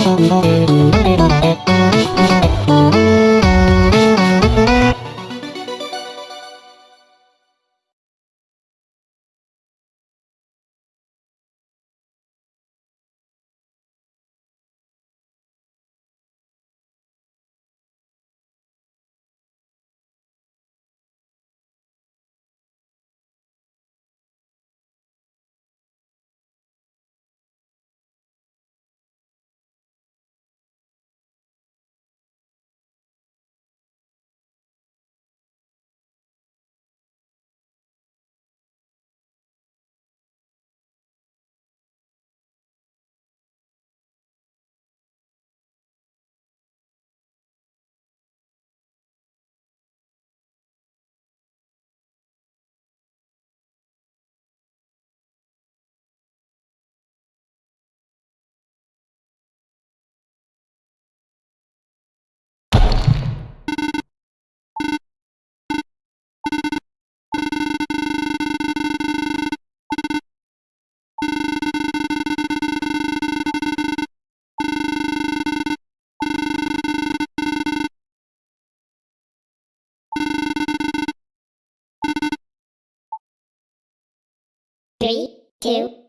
Three, two,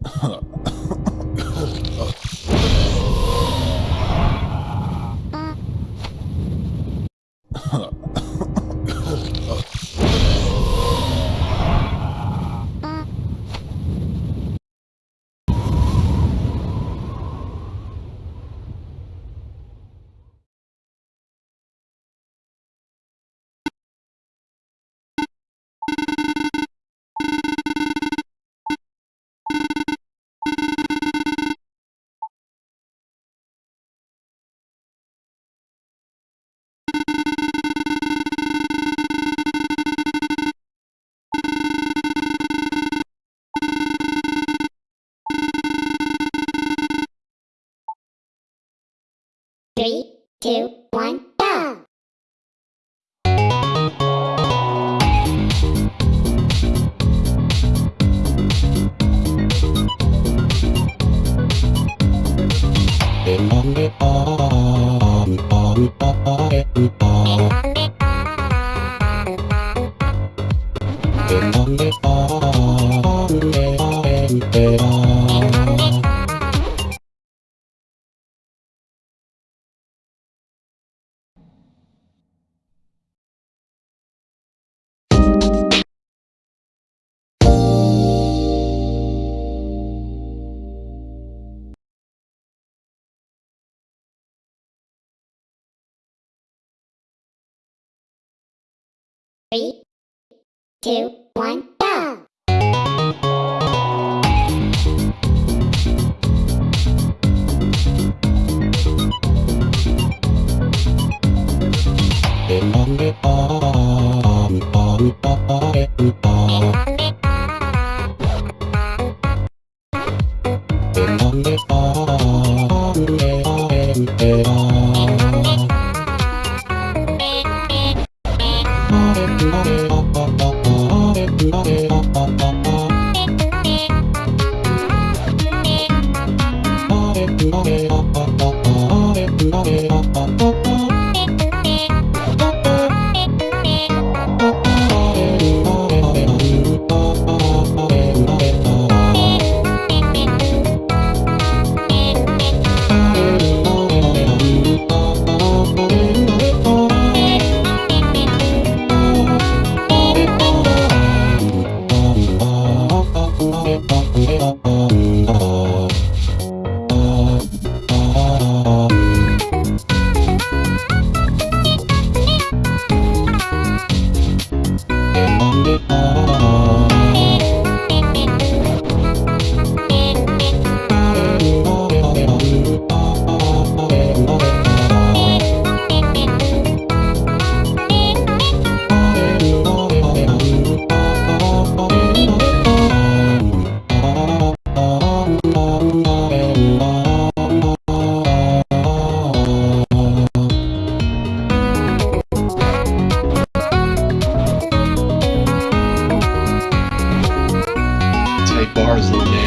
one, go! Three, two, Three, two, one, go! Oh, oh, oh, oh, oh, oh, oh, oh, oh, hours.